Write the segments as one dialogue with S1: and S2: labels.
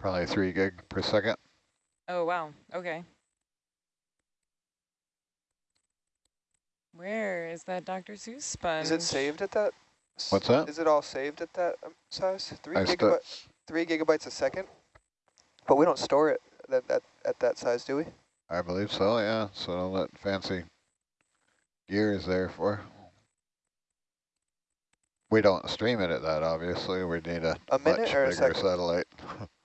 S1: Probably three gig per second.
S2: Oh, wow. Okay. Where is that Dr. Seuss sponge?
S3: Is it saved at that?
S1: What's that?
S3: Is it all saved at that um, size? Three
S1: I stu-
S3: gigabyte, three gigabytes a second. But we don't store it that that at that size, do we?
S1: I believe so, yeah. So all that fancy gear is there for. We don't stream it at that, obviously. We need a,
S3: A minute
S1: much
S3: or a
S1: bigger
S3: second?
S1: satellite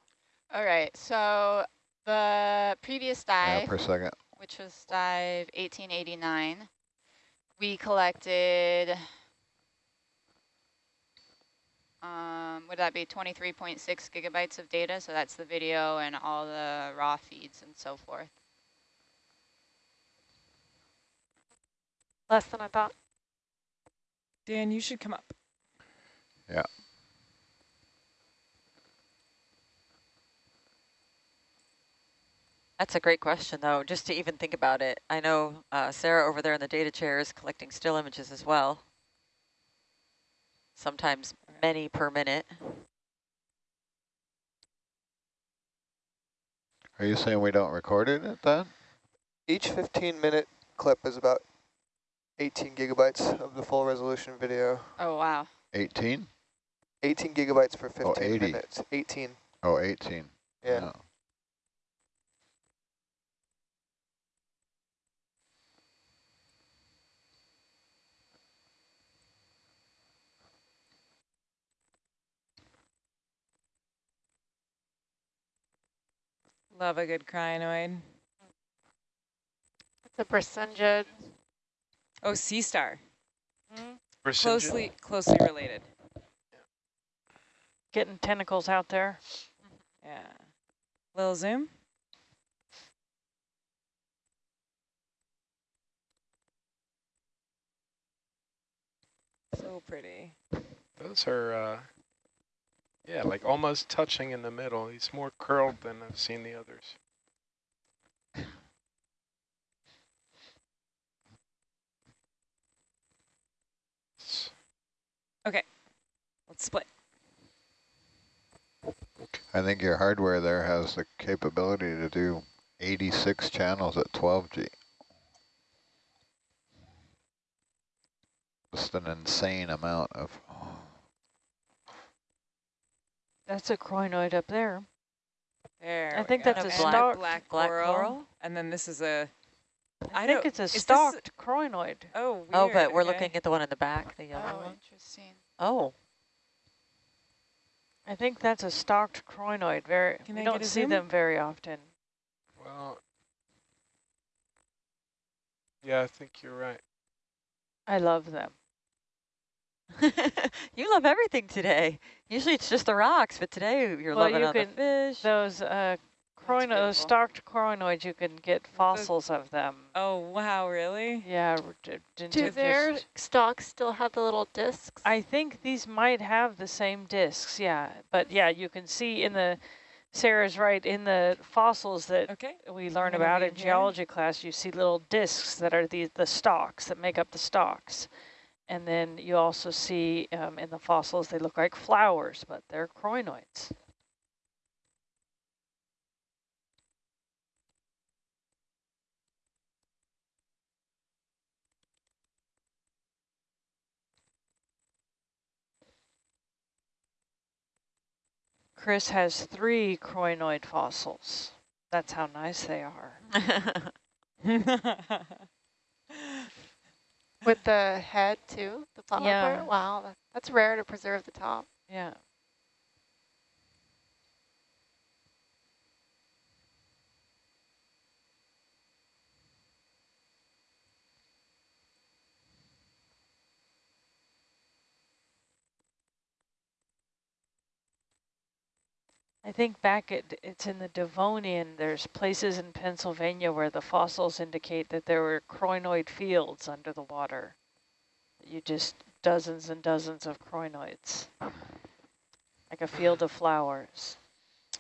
S4: All right, so the previous
S1: yeah,
S4: dive,
S1: per second.
S4: which was dive 1889, we collected, um, would that be 23.6 gigabytes of data? So that's the video and all the raw feeds and so forth.
S5: Less than I thought.
S2: Dan, you should come up.
S1: Yeah.
S6: That's a great question, though, just to even think about it. I know uh, Sarah over there in the data chair is collecting still images as well. Sometimes many per minute.
S1: Are you saying we don't record it at that?
S3: Each 15 minute clip is about 18 gigabytes of the full resolution video.
S4: Oh, wow.
S1: 18?
S3: 18 gigabytes for 15
S1: 80.
S3: minutes. 18.
S1: Oh, 18.
S3: Yeah.
S1: No.
S2: Love a good crinoid.
S5: It's a Brisingid.
S2: Oh, sea star.
S7: Brisingid?
S2: Closely, closely related.
S5: Getting tentacles out there.
S2: Yeah. Little zoom. So pretty.
S7: Those are, uh, yeah, like almost touching in the middle. He's more curled than I've seen the others. Okay,
S2: Let's split.
S1: I think your hardware there has the capability to do 86 channels at 12G. Just an insane amount of...
S5: That's a crinoid up there.
S2: There.
S5: I think that's
S6: a
S2: And
S6: stalked
S2: black,
S6: black
S2: coral,
S6: coral?
S2: And then this is a.
S5: I,
S2: I
S5: think it's a
S2: is a-
S5: stalked crinoid.
S2: Oh, weird.
S6: Oh, but we're
S2: okay.
S6: looking at the one in the back, the yellow
S4: Oh,
S6: one.
S4: interesting.
S6: Oh,
S5: I think that's a stalked crinoid. Very,
S2: Can
S5: we don't see
S2: zoom?
S5: them very often.
S7: Well, yeah, I think you're right.
S5: I love them.
S6: you love everything today. Usually it's just the rocks, but today you're
S5: Well,
S6: loving
S5: you
S6: on the
S5: can-
S6: fish.
S5: Those uh, crino
S6: beautiful.
S5: stalked crinoids, you can get fossils of them.
S2: Oh, wow, really?
S5: Yeah. r- d- d-
S8: Do their
S5: just-
S8: stalks still have the little discs?
S5: I think these might have the same discs, yeah. But yeah, you can see in the, Sarah's right, in the fossils that
S2: Okay.
S5: we learn about in
S2: in here.
S5: geology class, you see little discs that are the, the stalks that make up the stalks. And then you also see um, in the fossils, they look like flowers, but they're crinoids. Chris has three crinoid fossils. That's how nice they are.
S8: With the head too, the flower
S5: Yeah.
S8: part? Wow, that's rare to preserve the top.
S5: Yeah. I think back at, it's in the Devonian, there's places in Pennsylvania where the fossils indicate that there were crinoid fields under the water. You just, dozens and dozens of crinoids. Like a field of flowers.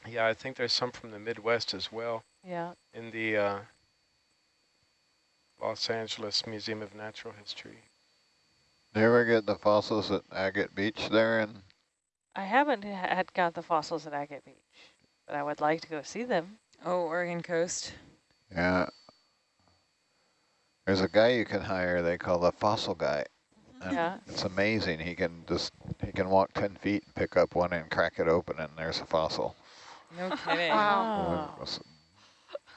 S7: Yeah, I think there's some from the Midwest as well
S5: Yeah.
S7: in the uh, Los Angeles Museum of Natural History.
S1: Do you ever get the fossils at Agate Beach there? And
S5: I haven't had got the fossils at Agate Beach. but I would like to go see them.
S2: Oh, Oregon coast.
S1: Yeah. There's a guy you can hire, they call the fossil guy. Mm-hmm. And
S5: Yeah.
S1: It's amazing. He can just, he can walk 10 feet, and pick up one and crack it open and there's a fossil.
S2: No kidding.
S8: Wow.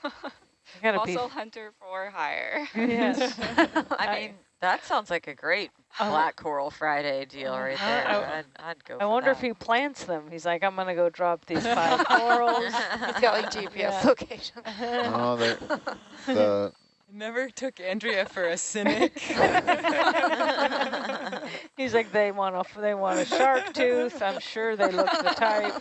S5: Oh, I gotta.
S4: Also hunter for hire.
S5: Yes.
S6: I mean, that sounds like a great
S5: Oh.
S6: Black Coral Friday deal right
S5: Uh-huh.
S6: there.
S5: I-
S6: I'd, I'd go
S5: I
S6: for
S5: wonder
S6: that.
S5: if he plants them. He's like, I'm gonna go drop these five corals.
S8: He's got like GPS
S5: Yeah.
S8: location.
S1: Oh, the, the,
S2: Never took Andrea for a cynic.
S5: He's like, they want a, they want a shark tooth. I'm sure they look the type.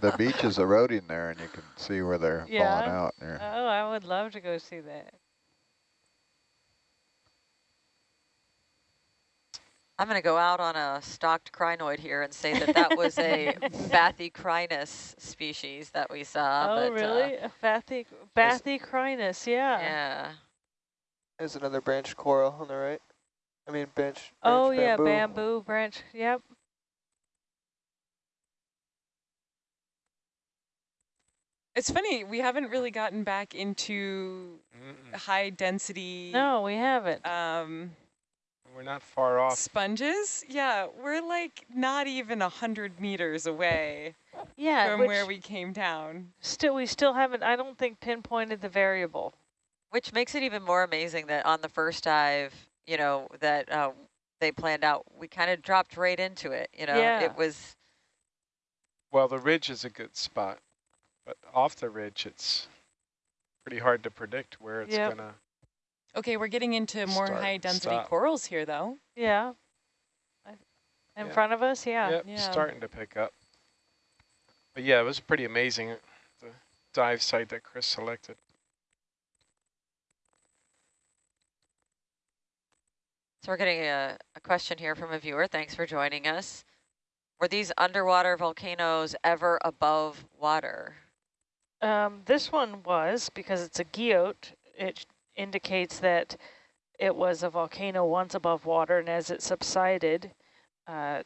S1: the beach is eroding there and you can see where they're falling out there.
S5: Oh, I would love to go see that.
S6: I'm going to go out on a stalked crinoid here and say that that was a Bathycrinus species that we saw.
S5: oh,
S6: but, uh,
S5: really? a bathy, bathycrinus, yeah.
S6: yeah.
S3: There's another branch coral on the right. I mean, bench.
S5: Oh,
S3: branch
S5: yeah,
S3: bamboo.
S5: bamboo branch. Yep.
S2: it's funny, we haven't really gotten back into
S7: Mm-mm.
S2: high density
S5: No, we haven't.
S2: um,
S7: We're not far off.
S2: sponges. Yeah, we're like not even a hundred meters away
S5: yeah,
S2: from where we came down.
S5: still we still haven't. I don't think pinpointed the variable.
S6: Which makes it even more amazing that on the first dive, you know, that uh, they planned out, we kind of dropped right into it. You know,
S5: Yeah.
S6: it was,
S7: Well, the ridge is a good spot, but off the ridge, it's pretty hard to predict where it's
S5: Yep.
S7: gonna.
S2: Okay, we're getting into more
S7: Start,
S2: high density
S7: stop.
S2: corals here though.
S5: Yeah. In
S7: Yeah.
S5: front of us, yeah.
S7: Yep,
S2: Yeah.
S7: starting to pick up. But yeah, it was pretty amazing. The dive site that Chris selected.
S6: so we're getting a, a question here from a viewer. Thanks for joining us. Were these underwater volcanoes ever above water?
S5: Um, this one was, because it's a guyot, it indicates that it was a volcano once above water, and as it subsided, uh,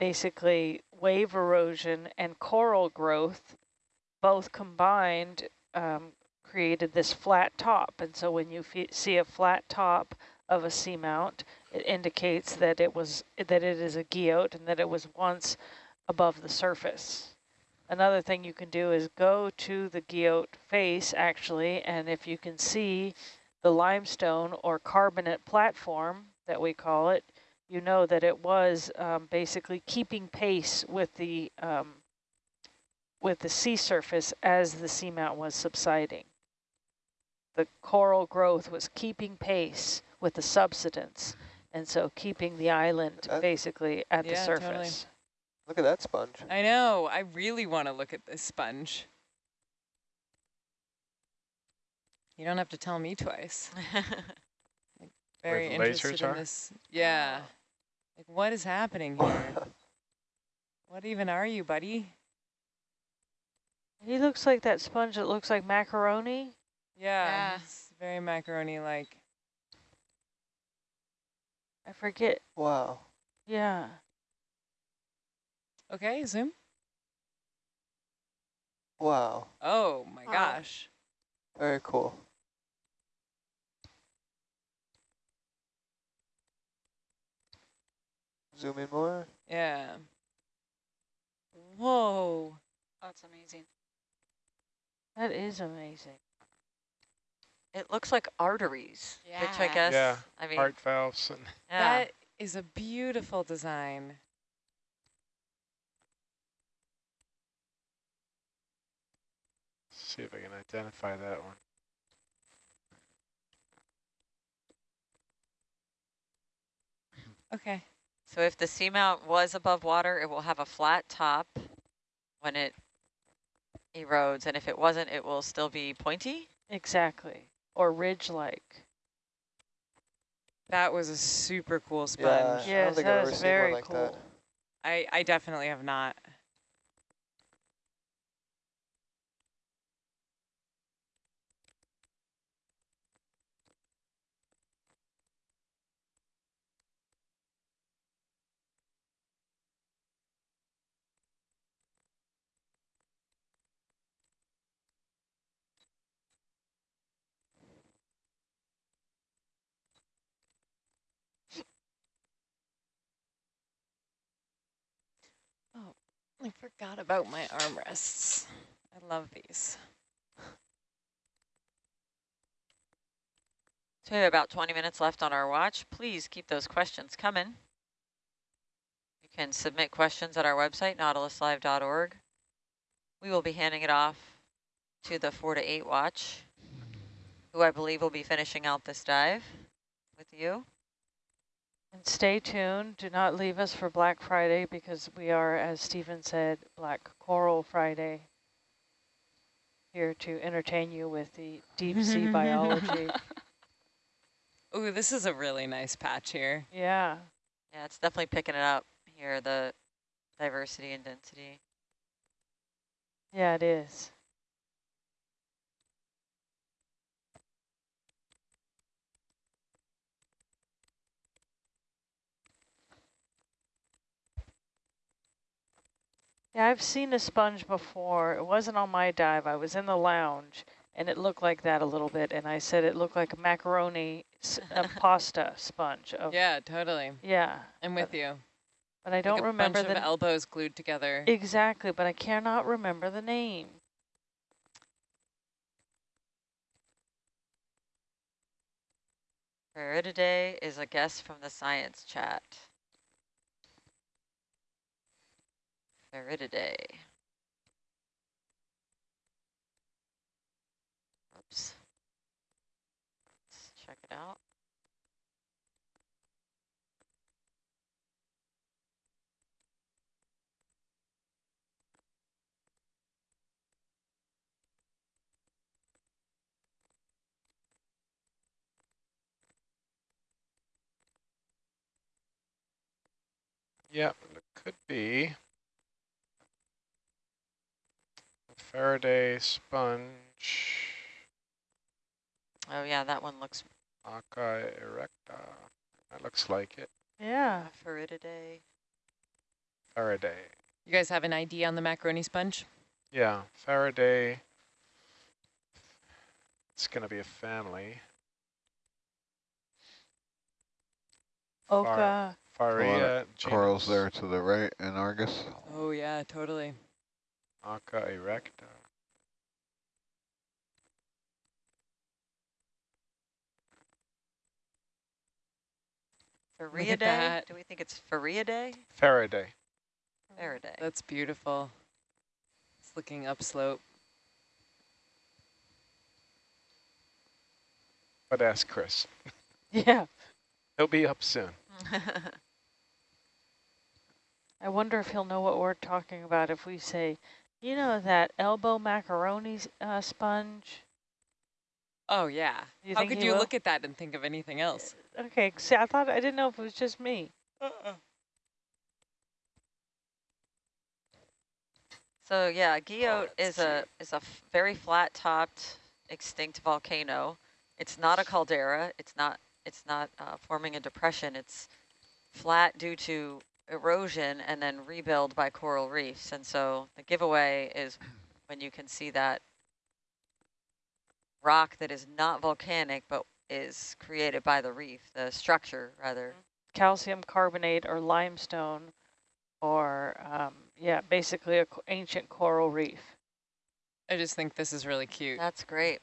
S5: basically wave erosion and coral growth both combined um, created this flat top. And so when you see a flat top of a seamount, it indicates that it was that it is a guyot and that it was once above the surface. Another thing you can do is go to the guyot face actually, and if you can see the limestone or carbonate platform that we call it, you know that it was um, basically keeping pace with the um, with the sea surface as the seamount was subsiding. The coral growth was keeping pace with the subsidence, and so keeping the island
S3: That-
S5: basically at the
S2: surface. totally.
S5: Surface.
S3: Look at that sponge.
S2: I know. I really want to look at this sponge. You don't have to tell me twice. Very
S7: the lasers
S2: interested in
S7: are?
S2: this. Yeah. Like, what is happening here? what even are you, buddy?
S5: He looks like that sponge that looks like macaroni.
S2: Yeah,
S4: Yeah.
S2: it's very macaroni-like.
S5: I forget.
S3: wow.
S5: Yeah.
S2: Okay, zoom.
S3: Wow.
S2: Oh my
S8: Wow.
S2: gosh.
S3: Very cool. Zoom in more.
S2: Yeah. Whoa.
S4: That's amazing.
S5: That is amazing.
S6: it looks like arteries, which I guess,
S7: Yeah,
S6: I mean,
S7: Heart valves and
S6: yeah.
S2: That is a beautiful design.
S7: See if I can identify that one.
S2: Okay.
S6: So if the seamount was above water, it will have a flat top when it erodes, and if it wasn't, it will still be pointy.
S5: Exactly. Or ridge-like.
S2: That was a super cool sponge.
S3: Yeah,
S5: Yes, that
S3: I've ever
S5: is
S3: seen one
S5: very
S3: like
S5: cool.
S3: that.
S2: I, I definitely have not. About my armrests. I love these.
S6: So we have about 20 minutes left on our watch. Please keep those questions coming. You can submit questions at our website, nautiluslive.org. We will be handing it off to the 4 to 8 watch, who I believe will be finishing out this dive with you.
S5: And stay tuned. Do not leave us for Black Friday because we are, as Stephen said, Black Coral Friday. Here to entertain you with the deep sea biology.
S2: Ooh, this is a really nice patch here.
S5: Yeah.
S6: Yeah, it's definitely picking it up here, the diversity and density.
S5: Yeah, it is. Yeah, I've seen a sponge before. It wasn't on my dive. I was in the lounge, and it looked like that a little bit. And I said it looked like a macaroni a pasta sponge. Of,
S2: Yeah, totally.
S5: yeah,
S2: I'm with you.
S5: but I
S2: Like
S5: don't
S2: a
S5: remember
S2: bunch
S5: the
S2: of elbows glued together.
S5: exactly. But I cannot remember the name.
S6: today is a guest from the science chat. Farreidae. Oops. Let's check it out.
S7: Yep, it could be. A Faraday sponge,
S6: Oh yeah, that one looks
S7: occa erecta. That looks like it.
S5: Yeah.
S6: Uh,
S7: Farreidae. Farreidae.
S2: You guys have an ID on the macaroni sponge?
S7: Yeah, Farreidae. It's going to be a family.
S5: Oka.
S7: Farrea
S1: Corals there to the right in Argus.
S2: Oh yeah, totally.
S7: Aca erecta.
S6: Farreidae?
S2: that.
S6: Do we think it's Faridae?
S7: Farreidae.
S6: Farreidae.
S2: That's beautiful. It's looking upslope.
S7: But ask Chris.
S5: Yeah.
S7: He'll be up soon.
S5: I wonder if he'll know what we're talking about if we say, you know, that elbow macaroni uh, sponge.
S2: Oh yeah.
S5: You
S2: How could you
S5: will?
S2: look at that and think of anything else?
S5: Okay, see, I thought I didn't know if it was just me. Uh.
S6: So yeah, Guyot is a is a very flat topped extinct volcano. It's not a caldera. It's not it's not uh, forming a depression. It's flat due to erosion and then rebuild by coral reefs. And so the giveaway is when you can see that rock that is not volcanic but is created by the reef, the structure rather.
S5: Calcium carbonate or limestone or, um, yeah, basically a co- ancient coral reef.
S2: I just think this is really cute.
S6: That's great.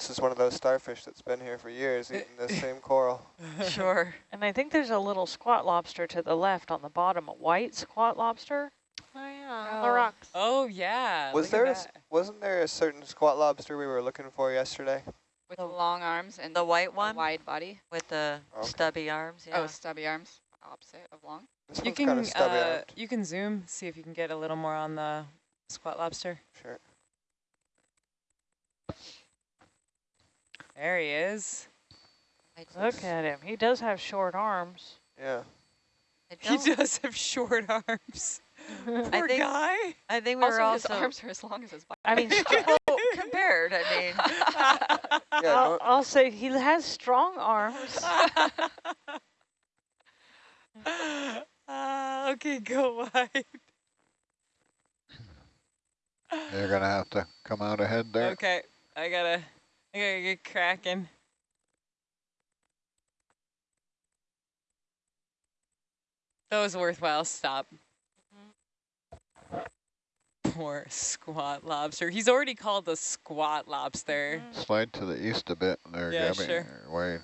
S3: This is one of those starfish that's been here for years eating the same coral.
S6: Sure.
S5: And I think there's a little squat lobster to the left on the bottom, a white squat lobster.
S6: Oh yeah.
S8: On the rocks.
S2: Oh yeah.
S3: Was
S2: look
S3: there
S2: at
S3: a s-
S2: that.
S3: wasn't there a certain squat lobster we were looking for yesterday?
S4: With
S6: The-
S4: the long arms and
S6: The white
S4: a
S6: one
S4: wide body.
S6: with the
S3: Okay.
S6: stubby arms. Yeah.
S4: Oh, stubby arms, opposite of long.
S3: This
S2: You
S3: one's
S2: can
S3: kind of stubby.
S2: uh, you can zoom, see if you can get a little more on the squat lobster.
S3: Sure.
S2: There he is.
S6: I
S5: Look
S6: just-
S5: at him. He does have short arms.
S3: Yeah.
S2: He does have short arms. Poor
S6: think-
S2: guy.
S6: I think we were
S4: Also, his arms are as long as his body.
S5: I mean,
S6: compared. I mean,
S3: Yeah.
S5: I'll,
S3: no-
S5: I'll say he has strong arms.
S2: Ah, okay, go wide.
S1: You're gonna have to come out ahead there.
S2: Okay, I gotta, I gotta get cracking. That was a worthwhile stop. Mm-hmm. Poor squat lobster. He's already called the squat lobster. Mm-hmm.
S1: Slide to the east a bit there,
S2: yeah,
S1: Gabby.
S2: Sure.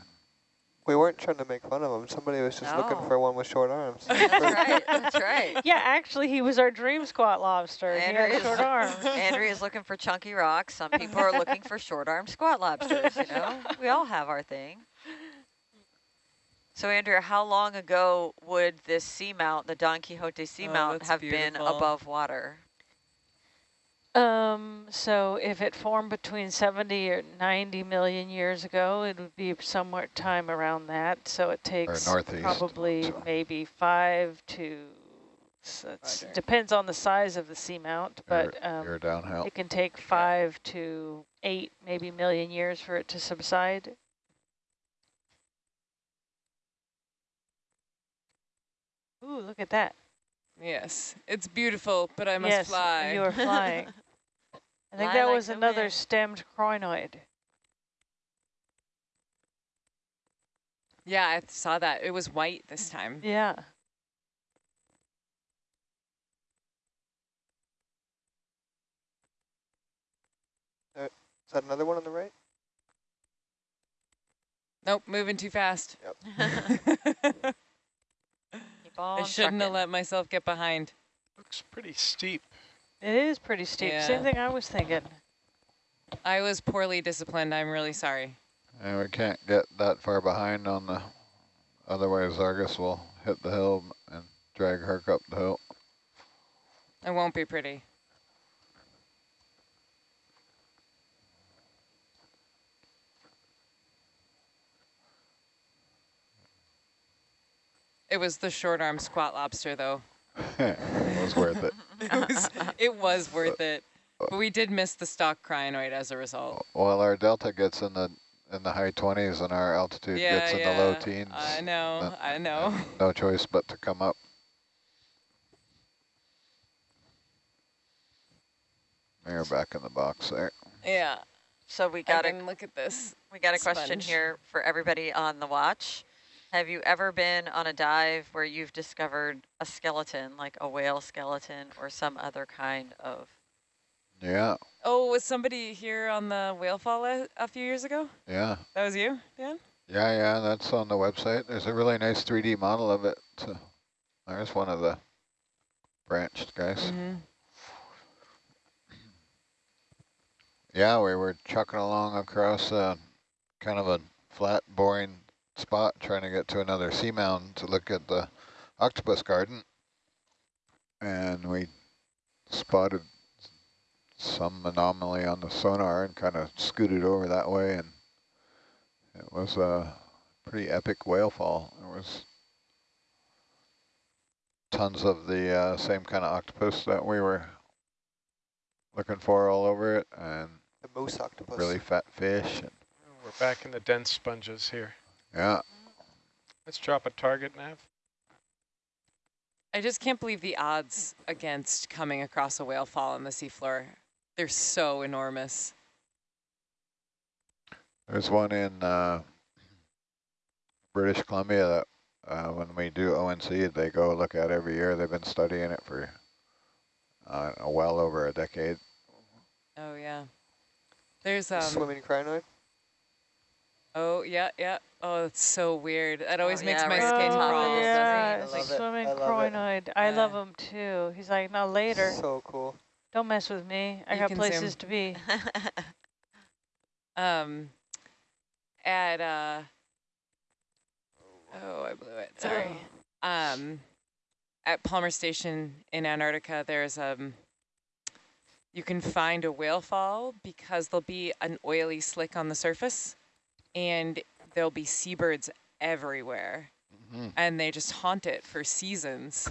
S3: We weren't trying to make fun of him. Somebody was just looking for one with short arms.
S6: That's right. That's right.
S5: Yeah, actually, he was our dream squat lobster. He
S6: Andrea
S5: had
S6: is-
S5: short arms.
S6: Andrea's looking for chunky rocks. Some people are looking for short arm squat lobsters, you know? We all have our thing. So Andrea, how long ago would this seamount, the Don Quixote oh, seamount,
S2: Oh, that's
S6: have been above water?
S5: Um, so if it formed between 70 or 90 million years ago, it would be somewhere time around that. So it takes
S1: northeast,
S5: probably
S1: so.
S5: maybe five to, so it's, depends on the size of the seamount, but
S1: you're,
S5: um,
S1: you're
S5: it can take five to eight, maybe million years for it to subside. Ooh, look at that.
S2: Yes, it's beautiful, but I must
S5: yes,
S2: fly.
S5: you are flying. I think
S6: Fly
S5: that was another
S6: wind.
S5: stemmed crinoid.
S2: yeah, I saw that. It was white this mm, time.
S5: Yeah.
S3: Uh, is that another one on the right?
S2: Nope, moving too fast.
S6: Keep on
S2: I shouldn't have let myself get behind.
S7: Looks pretty steep.
S5: It is pretty steep. Same thing I was thinking.
S2: I was poorly disciplined. I'm really sorry.
S1: And we can't get that far behind on the, otherwise Argus will hit the hill and drag Herc up the hill.
S2: It won't be pretty. It was the short arm squat lobster though.
S1: it was worth it.
S2: It was, it was worth it. But we did miss the stalk crinoid as a result.
S1: Well, our delta gets in the in the high 20s and our altitude
S2: yeah,
S1: gets in
S2: yeah.
S1: the low teens.
S2: I know, I know.
S1: No choice but to come up. You're back in the box there.
S2: Yeah,
S6: So we got a
S2: look at this.
S6: we got a question here for everybody on the watch. Have you ever been on a dive where you've discovered a skeleton, like a whale skeleton or some other kind of?
S1: Yeah,
S2: Oh, was somebody here on the whale fall a, a few years ago?
S1: yeah.
S2: That was you, Dan?
S1: Yeah, yeah, that's on the website. There's a really nice 3D model of it. So there's one of the branched guys.
S2: Mm-hmm.
S1: Yeah, we were chucking along across uh, kind of a flat, boring spot trying to get to another seamount to look at the octopus garden. And we spotted some anomaly on the sonar and kind of scooted over that way. And it was a pretty epic whale fall. There was tons of the uh, same kind of octopus that we were looking for all over it. And
S3: The Muusoctopus.
S1: really fat fish. And
S7: We're back in the dense sponges here.
S1: Yeah,
S7: Let's drop a target nav.
S2: I just can't believe the odds against coming across a whale fall on the seafloor. They're so enormous.
S1: there's one in uh, British Columbia that uh, when we do ONC, they go look at every year. They've been studying it for uh, well over a decade.
S2: Oh yeah. There's um.
S3: Swimming crinoid.
S2: Oh yeah, yeah. Oh, it's so weird. That always
S6: Oh,
S2: makes
S6: yeah,
S2: my
S6: right.
S2: skin
S6: Oh,
S2: crawl.
S6: yeah.
S5: yeah,
S3: I
S5: it's
S3: love
S5: swimming
S3: I love it.
S5: crinoid. I love
S2: Yeah.
S5: him too. He's like, no, later.
S3: So cool.
S5: Don't mess with me. I
S2: You
S5: got places
S2: zoom.
S5: to be.
S2: Um. At uh. Oh, I blew it. Sorry. Um. At Palmer Station in Antarctica, there's um. You can find a whale fall because there'll be an oily slick on the surface, and there'll be seabirds everywhere.
S1: Mhm.
S2: and they just haunt it for seasons.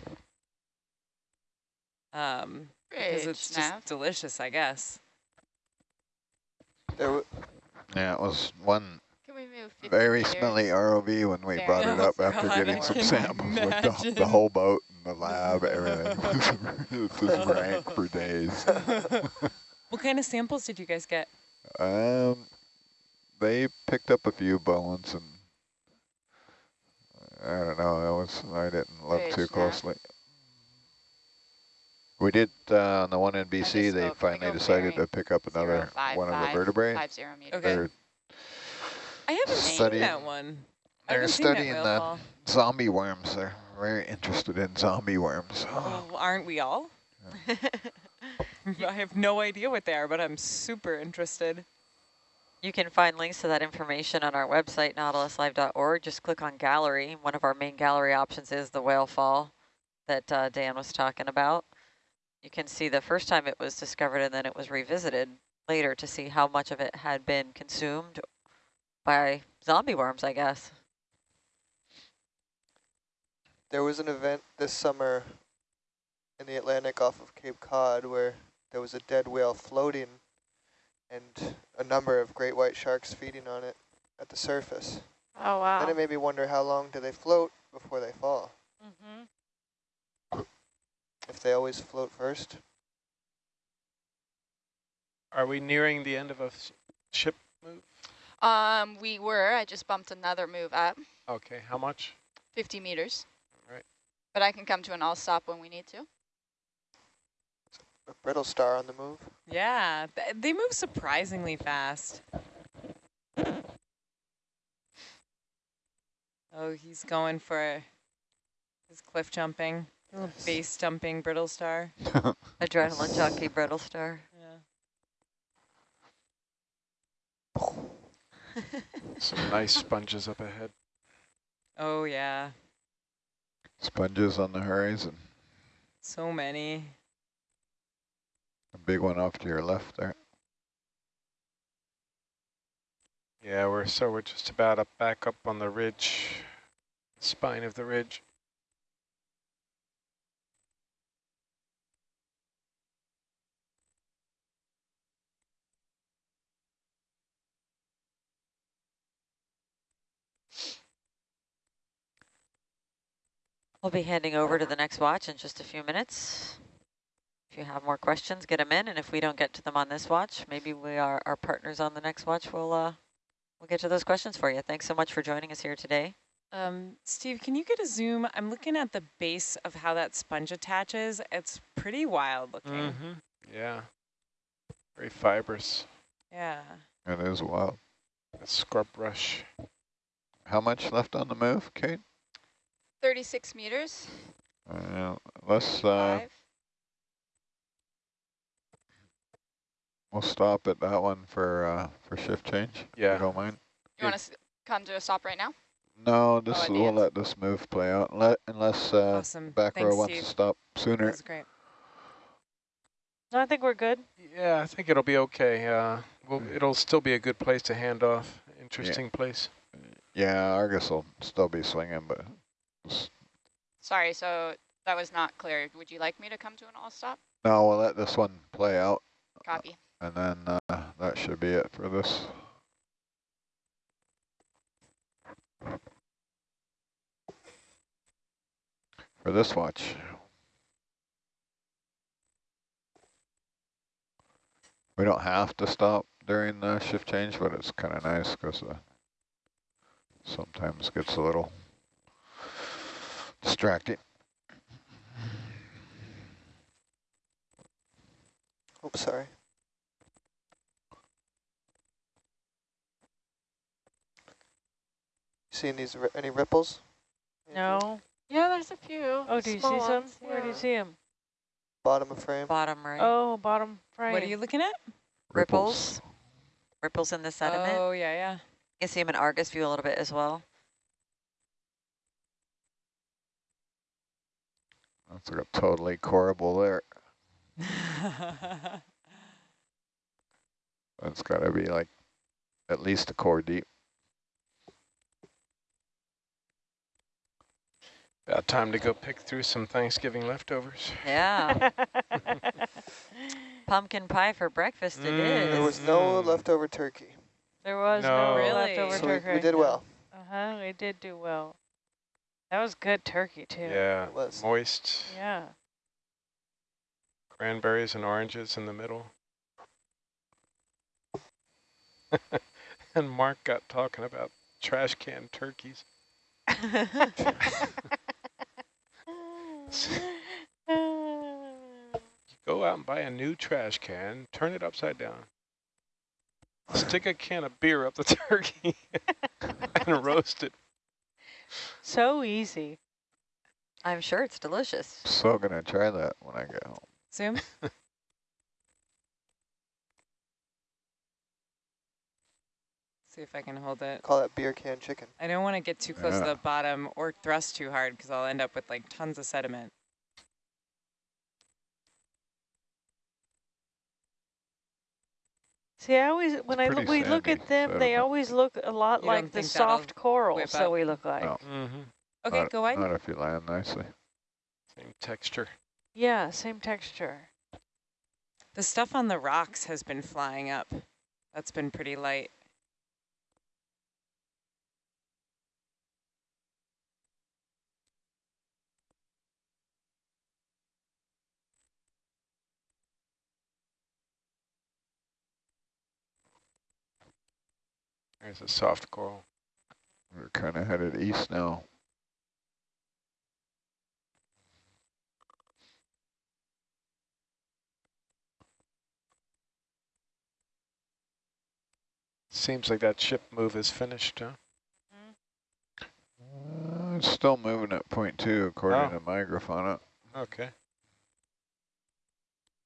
S2: Um, because
S4: Great,
S2: it's
S4: Nav.
S2: just delicious, I guess.
S3: There, w-
S1: Yeah, it was one
S4: Can we move
S1: very
S4: meters?
S1: smelly ROV when we
S4: There.
S1: brought it
S2: Oh,
S1: up after
S2: God,
S1: getting
S2: I
S1: some samples with the, the whole boat and the lab, everything. it just rank for days.
S2: what kind of samples did you guys get?
S1: Um, they picked up a few bones and I don't know. That was I didn't look
S4: Great
S1: too
S4: snack.
S1: closely. We did, uh, on the one in BC, they finally decided to pick up another
S4: five
S1: one of the
S4: five,
S1: vertebrae.
S4: Five zero meters.
S2: Okay.
S1: They're
S2: I haven't seen that one. I
S1: they're
S2: haven't that
S1: studying the
S2: fall.
S1: zombie worms. They're very interested in zombie worms.
S2: Oh, aren't we all? I have no idea what they are, but I'm super interested.
S6: You can find links to that information on our website, nautiluslive.org. Just click on gallery. One of our main gallery options is the whale fall that uh, Dan was talking about. You can see the first time it was discovered and then it was revisited later to see how much of it had been consumed by zombie worms, I guess.
S3: There was an event this summer in the Atlantic off of Cape Cod where there was a dead whale floating and a number of great white sharks feeding on it at the surface.
S5: Oh, wow.
S3: Then it made me wonder how long do they float before they fall?
S5: Mm-hmm.
S3: If they always float first?
S7: Are we nearing the end of a s- ship move?
S4: Um, we were. I just bumped another move up,
S7: Okay, how much?
S4: 50 meters.
S7: Right.
S4: But I can come to an all stop when we need to.
S3: A brittle star on the move?
S2: Yeah, th they move surprisingly fast. Oh, he's going for his cliff jumping, little base jumping brittle star.
S6: Adrenaline junkie brittle star.
S2: Yeah.
S7: Some nice sponges up ahead.
S2: Oh yeah,
S1: Sponges on the horizon.
S2: so many.
S1: A big one off to your left there.
S7: Yeah, we're so we're just about up back up on the ridge, spine of the ridge.
S6: We'll be handing over to the next watch in just a few minutes. If you have more questions, get them in, and if we don't get to them on this watch, maybe we are our partners on the next watch will uh, we'll get to those questions for you. Thanks so much for joining us here today.
S2: Um, Steve, can you get a zoom? I'm looking at the base of how that sponge attaches. It's pretty wild looking.
S7: Mm-hmm. Yeah, very fibrous.
S2: Yeah.
S1: It is wild.
S7: A scrub brush.
S1: How much left on the move, Kate?
S4: 36 meters.
S1: Uh, let's, uh,
S4: Five.
S1: We'll stop at that one for, uh, for shift change. if
S7: Yeah.
S1: You don't mind?
S4: You want to come to a stop right now?
S1: No, this,
S4: at the
S1: we'll
S4: end.
S1: let this move play out, let, unless, uh,
S2: awesome.
S1: back row wants
S2: Steve.
S1: to stop sooner.
S2: was great.
S5: No, I think we're good.
S7: Yeah, I think it'll be okay. Uh, well, it'll still be a good place to hand off. Interesting place.
S1: Yeah, Argus will still be swinging, but
S4: Sorry, so that was not clear. Would you like me to come to an all stop?
S1: no, we'll let this one play out,
S4: Copy.
S1: And then uh, that should be it for this. For this watch. We don't have to stop during the shift change, but it's kind of nice because uh, sometimes gets a little distracting.
S3: Oops, sorry. Seeing these any ripples?
S5: No.
S8: Yeah, there's a few.
S5: Oh, do you see some?
S8: ones,
S5: Where do you see them?
S3: Bottom of frame.
S6: Bottom right.
S5: Oh, bottom frame.
S2: What are you looking at?
S6: Ripples. Ripples in the sediment.
S2: Oh, yeah, yeah.
S6: You can see them in Argus view a little bit as well.
S1: That's like a totally corbel there. It's got to be like at least a core deep.
S7: About time to go pick through some Thanksgiving leftovers.
S6: Yeah. Pumpkin pie for breakfast it
S7: Mm.
S6: is.
S3: There was no
S7: Mm.
S3: leftover turkey.
S5: there was no,
S7: No.
S2: Really?
S5: leftover
S3: So we,
S5: turkey.
S3: we did well.
S5: Uh-huh, we did do well. That was good turkey, too.
S7: Yeah,
S3: It was.
S7: moist.
S5: Yeah.
S7: Cranberries and oranges in the middle. and Mark got talking about trash can turkeys. out and buy a new trash can, turn it upside down, stick a can of beer up the turkey, and roast it.
S5: So easy.
S6: I'm sure it's delicious.
S1: So gonna try that when I get home.
S2: Zoom. See if I can hold it.
S3: Call that beer can chicken.
S2: I don't want to get too close to the bottom or thrust too hard because I'll end up with like tons of sediment.
S5: See, I always, when I look,
S1: pretty
S5: we look at them, they always look a lot
S2: You
S5: like the soft corals
S2: So
S5: we look like.
S1: No.
S7: Mm-hmm.
S2: Okay,
S1: not,
S2: go wide.
S1: Not if you land nicely.
S7: Same texture.
S5: Yeah, same texture.
S2: The stuff on the rocks has been flying up. That's been pretty light.
S7: There's a soft coral.
S1: We're kind of headed east now.
S7: Seems like that ship move is finished, huh?
S1: Uh, it's still moving at point two according
S7: Oh.
S1: to my Grafana.
S7: Okay.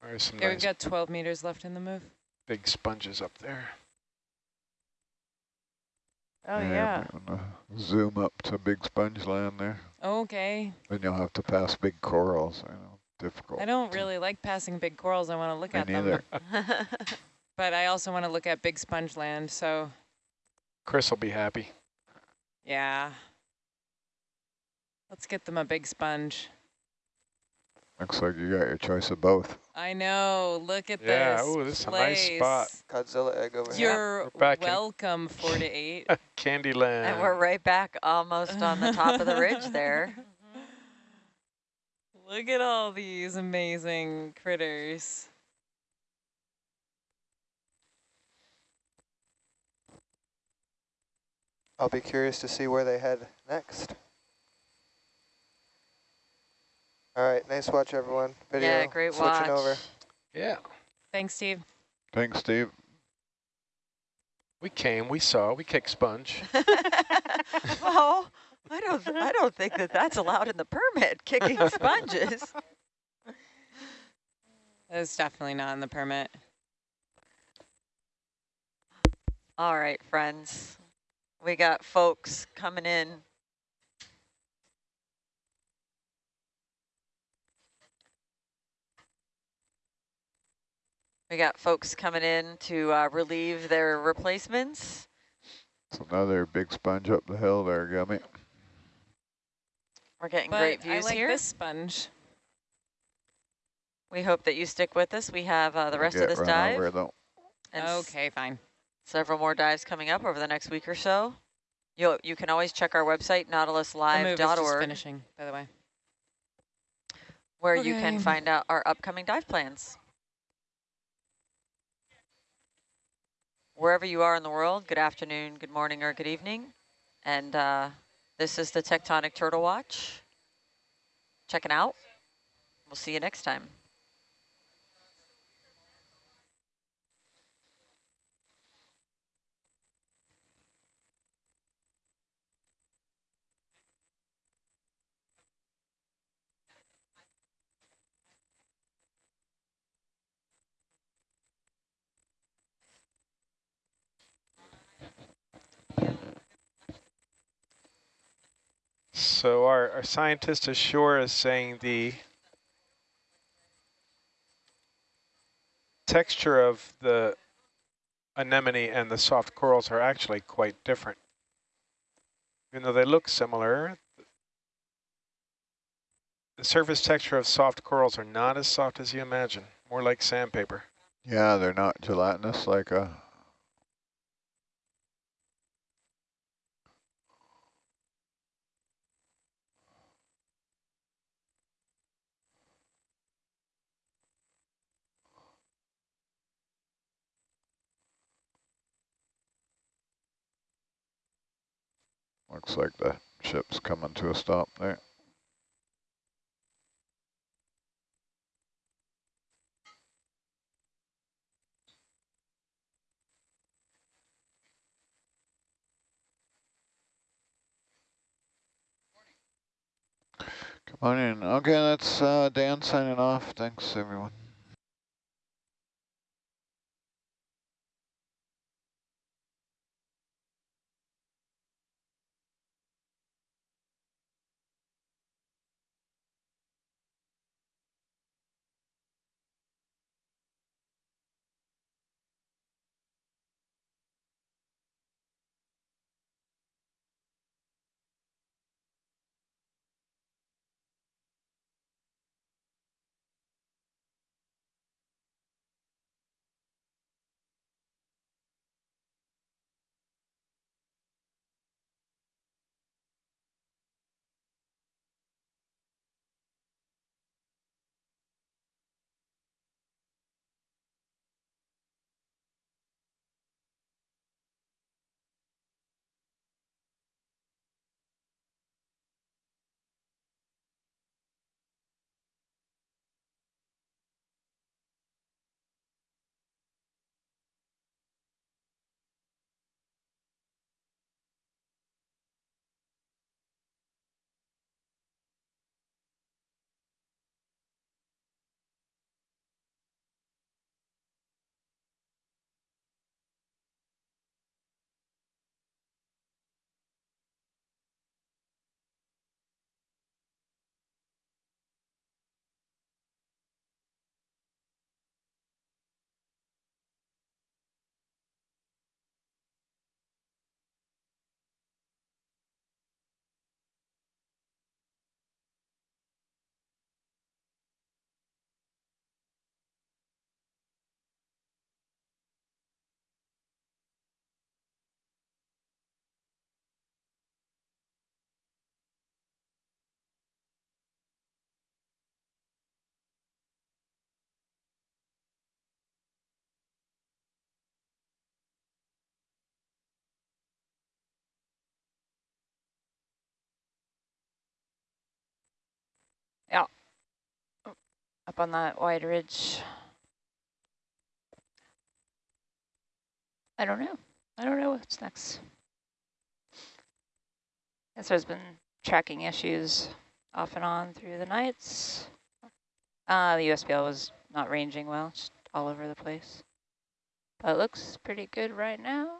S7: There's some
S2: Yeah,
S7: nice
S2: we've got 12 meters left in the move.
S7: big sponges up there.
S5: Oh, yeah.
S1: I'm gonna Zoom up to big sponge land there.
S2: Okay.
S1: Then you'll have to pass big corals. I know, difficult.
S2: I don't really like passing big corals. I want to look
S1: Me
S2: at them.
S1: neither.
S2: But I also want to look at big sponge land. So,
S7: Chris will be happy.
S2: yeah. Let's get them a big sponge.
S1: Looks like you got your choice of both.
S2: I know. Look at
S7: Yeah,
S2: this.
S7: ooh, this is a nice spot.
S3: Godzilla egg over here.
S2: You're
S7: We're in-
S2: welcome, four to eight.
S7: Candyland.
S6: and we're right back almost on the top of the ridge there.
S2: Look at all these amazing critters.
S3: I'll be curious to see where they head next. All right, nice watch, everyone. Video
S6: yeah, great
S3: switching
S6: watch.
S3: over.
S7: Yeah,
S2: Thanks, Steve.
S1: Thanks, Steve.
S7: we came, we saw, we kicked sponge.
S6: well, I don't, I don't think that that's allowed in the permit, kicking sponges.
S2: That's definitely not in the permit.
S6: All right, friends. We got folks coming in. We got folks coming in to uh, relieve their replacements.
S1: It's another big sponge up the hill there, Gummy.
S6: We're getting
S2: But
S6: great
S2: I like
S6: here.
S2: this sponge.
S6: We hope that you stick with us. We have uh, the
S1: We
S6: rest of
S1: get
S6: this
S1: run
S6: dive
S1: Over, though.
S6: and
S2: Okay, fine.
S6: several more dives coming up over the next week or so. You you can always check our website
S2: The move is just
S6: nautiluslive.org
S2: finishing, by the way.
S6: where you can find out our upcoming dive plans. Wherever you are in the world, good afternoon, good morning, or good evening. And uh, this is the Tectonic Turtle Watch. Checking out. We'll see you next time.
S7: So our, our scientist ashore is saying the texture of the anemone and the soft corals are actually quite different. Even though they look similar, the surface texture of soft corals are not as soft as you imagine, more like sandpaper.
S1: Yeah, they're not gelatinous like a. Looks like the ship's coming to a stop there. Morning. Okay, that's uh, Dan signing off. Thanks, everyone.
S9: Up on that wide ridge. I don't know. I don't know what's next. Guess there's been tracking issues off and on through the nights. Uh, the USBL was not ranging well, just all over the place. But it looks pretty good right now.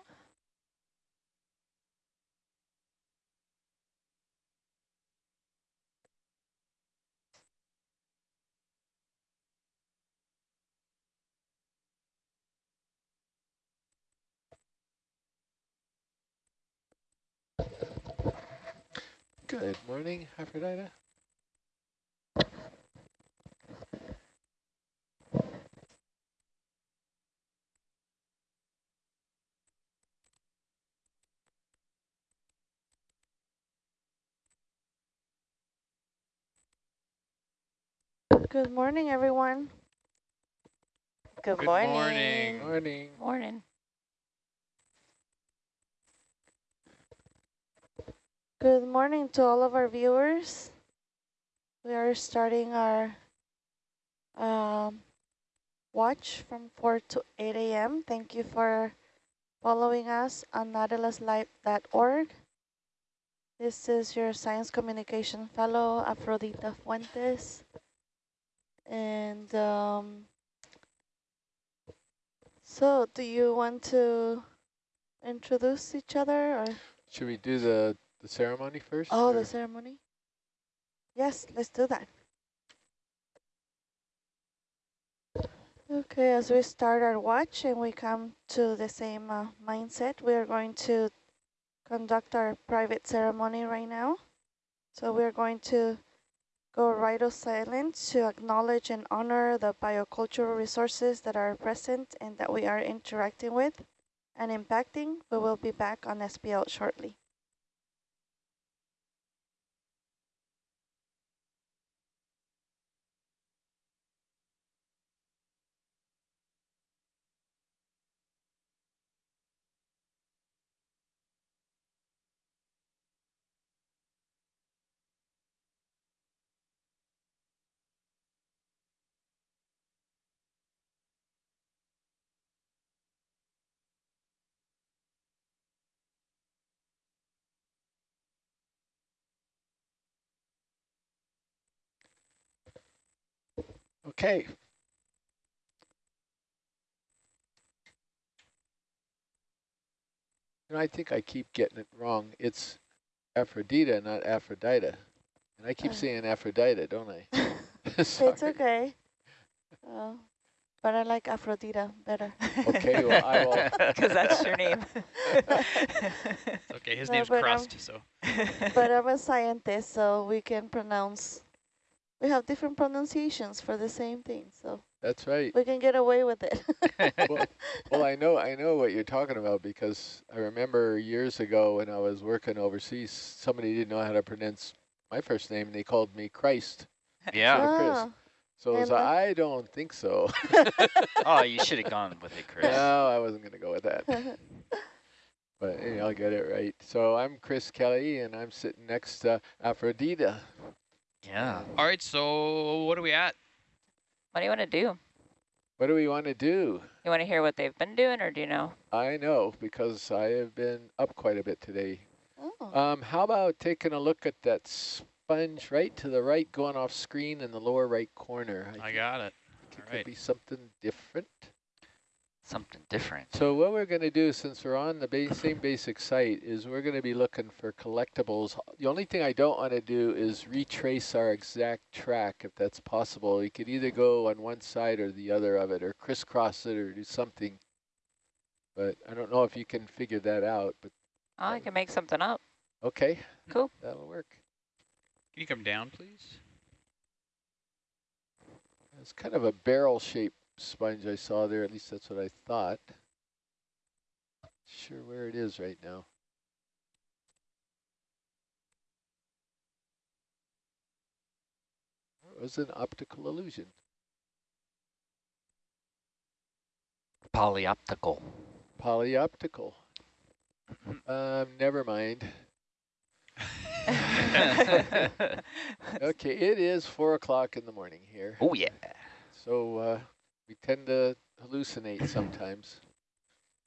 S10: Good morning, Aphrodite.
S8: Good morning, everyone. Good,
S11: Good
S8: morning.
S11: morning.
S10: Morning.
S9: Morning.
S8: Good morning to all of our viewers. We are starting our um, watch from 4 to 8 a.m. Thank you for following us on nautiluslive.org. This is your Science Communication Fellow, Afrodita Fuentes. And um, so do you want to introduce each other or?
S10: Should we do the, the ceremony first?
S8: Oh,
S10: or-
S8: the ceremony? Yes, let's do that. Okay, as we start our watch and we come to the same uh, mindset, we are going to conduct our private ceremony right now. So we're going to go right of silence to acknowledge and honor the biocultural resources that are present and that we are interacting with and impacting. We will be back on SPL shortly.
S10: Okay. You know, I think I keep getting it wrong. It's Aphrodite, not Aphrodite. And I keep
S8: Uh.
S10: saying Aphrodite, don't I?
S8: it's okay. Uh, but I like Aphrodite better.
S10: Okay, well, I will.
S9: Because that's your name.
S11: Okay, his
S8: No,
S11: name's
S8: but, um,
S11: Crust, so.
S8: but I'm a scientist, so we can pronounce. We have different pronunciations for the same thing, so
S10: That's right.
S8: we can get away with it.
S10: well, well, I know I know what you're talking about because I remember years ago when I was working overseas, somebody didn't know how to pronounce my first name, and they called me Christ.
S11: Yeah.
S10: Chris.
S8: Ah,
S10: So I was like, I don't think so.
S11: Oh, you should have gone with it, Chris.
S10: no, I wasn't going to go with that. But anyway, I'll get it right. So I'm Chris Kelley, and I'm sitting next to Aphrodite.
S11: Yeah. All right, so what are we at?
S9: What do you want to do?
S10: What do we want to do?
S9: You want to hear what they've been doing, or do you know?
S10: I know because I have been up quite a bit today.
S8: oh,
S10: Um, how about taking a look at that sponge right to the right, going off screen in the lower right corner?
S11: I
S10: think
S11: got it.
S10: it
S11: All
S10: could
S11: right.
S10: be something different.
S11: Something different.
S10: So what we're going to do, since we're on the ba same basic site, is we're going to be looking for collectibles. The only thing I don't want to do is retrace our exact track, if that's possible. We could either go on one side or the other of it, or crisscross it, or do something. But I don't know if you can figure that out. But
S9: Oh, I can make something up.
S10: okay,
S9: Cool.
S10: that'll work.
S11: Can you come down, please?
S10: It's kind of a barrel-shaped sponge I saw there. At least that's what I thought. Sure where it is right now. It was an optical illusion.
S11: Polyoptical.
S10: Polyoptical. Um, never mind. Okay, it is four o'clock in the morning here.
S11: oh, yeah.
S10: So uh, we tend to hallucinate sometimes.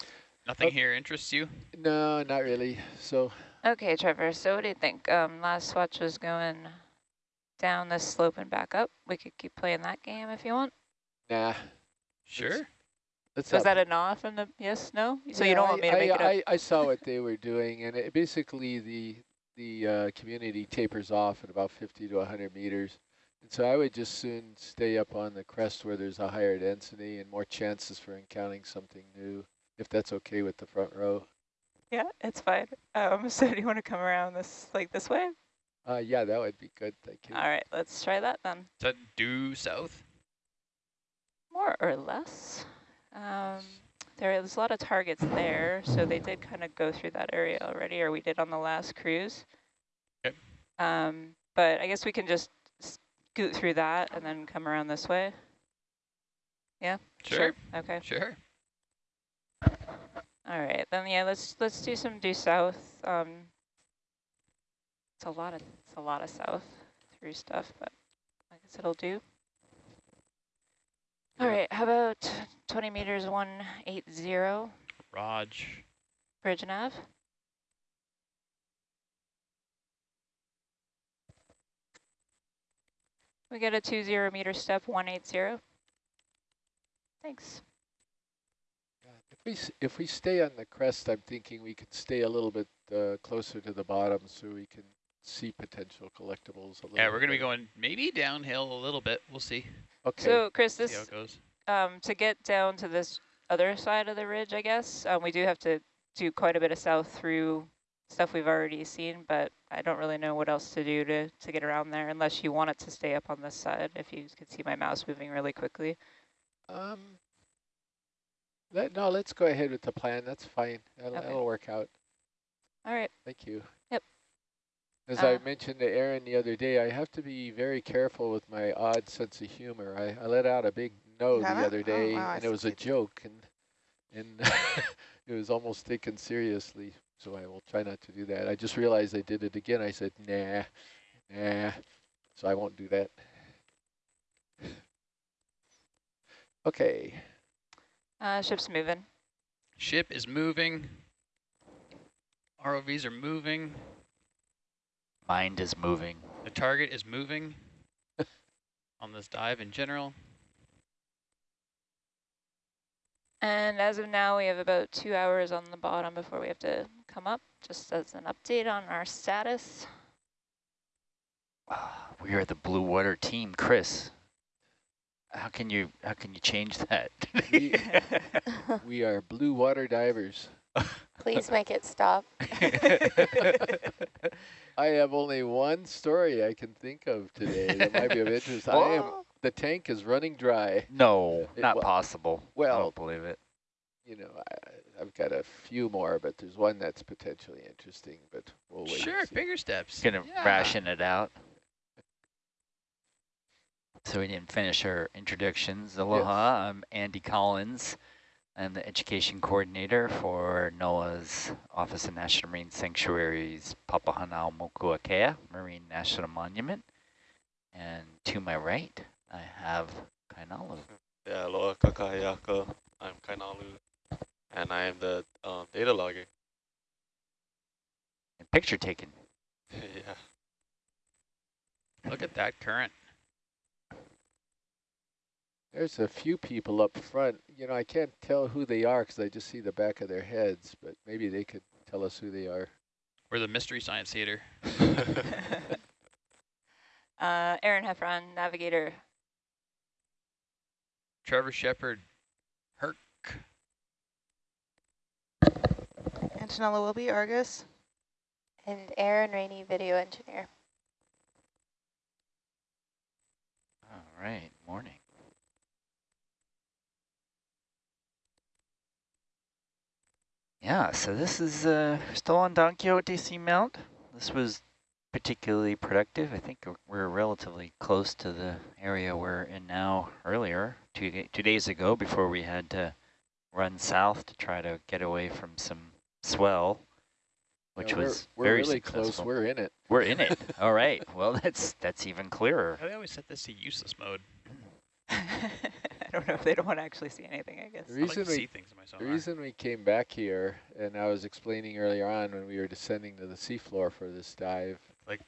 S11: Nothing
S10: Oh.
S11: here interests you?
S10: No, not really. So
S9: Okay, Trevor, so what do you think? Um, last watch was going down this slope and back up. We could keep playing that game if you want.
S10: nah.
S11: Sure.
S10: Let's
S9: Was
S10: up-
S9: that a no from the yes, no? So you don't want me to
S10: I,
S9: make
S10: I,
S9: it up?
S10: I, I saw what they were doing, and it, basically the the uh, community tapers off at about 50 to 100 meters. And so I would just soon stay up on the crest where there's a higher density and more chances for encountering something new, if that's okay with the front row.
S9: Yeah, it's fine. Um, so do you want to come around this like this way?
S10: Uh, yeah, that would be good. Thank you.
S9: All right, let's try that then.
S11: Is that due south?
S9: More or less. Um, there's a lot of targets there, so they did kind of go through that area already, or we did on the last cruise.
S11: Okay.
S9: Um, but I guess we can just scoot through that and then come around this way. Yeah.
S11: Sure.
S9: Okay.
S11: Sure.
S9: All right, then yeah, let's let's do some due south. Um, it's a lot of it's a lot of south through stuff, but I guess it'll do. All right, how about 20 meters 180
S11: Raj.
S9: bridge nav? We get a 20 meter step 180. Thanks.
S10: If we if we stay on the crest, I'm thinking we could stay a little bit uh, closer to the bottom so we can see potential collectibles a little.
S11: Yeah, we're going to be going maybe downhill a little bit. We'll see.
S10: Okay.
S9: So Chris, this
S11: it goes.
S9: um, to get down to this other side of the ridge, I guess, um, we do have to do quite a bit of south through stuff we've already seen, but I don't really know what else to do to, to get around there unless you want it to stay up on this side, if you could see my mouse moving really quickly.
S10: Um, let, no, let's go ahead with the plan. That's fine. That'll,
S9: Okay.
S10: that'll work out.
S9: All right.
S10: Thank you.
S9: Yep.
S10: As
S9: Uh,
S10: I mentioned to Aaron the other day, I have to be very careful with my odd sense of humor. I, I let out a big no the
S8: Have it?
S10: other
S8: Oh,
S10: day,
S8: wow, I
S10: and it was a joke, and and it was almost taken seriously so I will try not to do that. I just realized I did it again. I said, nah, nah, so I won't do that. okay.
S9: Uh, ship's moving.
S11: Ship is moving. ROVs are moving.
S12: Mind is moving.
S11: The target is moving on this dive in general.
S4: And as of now, we have about two hours on the bottom before we have to come up, just as an update on our status.
S12: Ah, we are the blue water team, Chris. How can you how can you change that?
S10: We, we are blue water divers.
S8: Please make it stop.
S10: I have only one story I can think of today that might be of interest. I am the tank is running dry.
S12: no,
S10: It
S12: not
S10: wa-
S12: possible. I don't believe it.
S10: you know, I, I've got a few more, but there's one that's potentially interesting, but we'll wait. and
S11: Sure,
S10: see.
S11: bigger steps.
S12: Gonna
S11: Yeah.
S12: ration it out. So we didn't finish our introductions. Aloha, I'm Andy Collins. I'm the education coordinator for NOAA's Office of National Marine Sanctuaries Papahanaumokuakea Marine National Monument. And to my right, I have Kainalu.
S13: Yeah, aloha kakahiaka. I'm Kainalu, and I am the um, data logger.
S12: And picture taken.
S13: yeah.
S11: Look at that current.
S10: There's a few people up front. You know, I can't tell who they are because I just see the back of their heads, but maybe they could tell us who they are.
S11: We're the Mystery Science Theater.
S4: Uh, Aaron Heffron, navigator.
S11: Trevor Shepard. Herc.
S8: Antonella will be Argus.
S14: And Aaron Rainey, video engineer.
S12: All right, morning. Yeah, so this is uh, still on Don Quixote Seamount. This was particularly productive. I think we're relatively close to the area we're in now earlier, two, two days ago, before we had to run south to try to get away from some swell, which
S10: Yeah, we're-
S12: was
S10: we're
S12: very
S10: really close. We're in it.
S12: We're in it. All right. Well, that's that's even clearer.
S11: How do they always set this to useless mode?
S4: I don't know if they don't want to actually see anything, I guess.
S10: The
S11: I like
S10: reason
S11: to
S10: we
S11: see things in my
S10: The reason we came back here, and I was explaining earlier on when we were descending to the seafloor for this dive,
S11: Like-